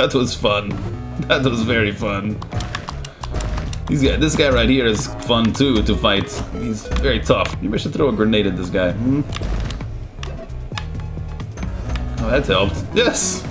that was fun. That was very fun. These guy, this guy right here is fun too to fight. He's very tough. Maybe I should throw a grenade at this guy. Hmm? Oh, that helped. Yes!